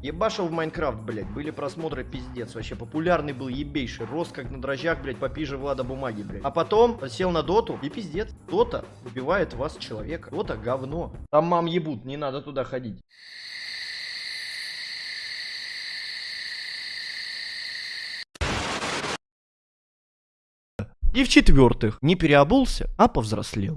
Ебашил в Майнкрафт, блядь, были просмотры пиздец. Вообще популярный был ебейший. Рос как на дрожжах, блядь, попиже Влада бумаги, блядь. А потом сел на доту и пиздец. Дота убивает вас человека. Дота говно. Там мам ебут, не надо туда ходить. И в-четвертых, не переобулся, а повзрослел.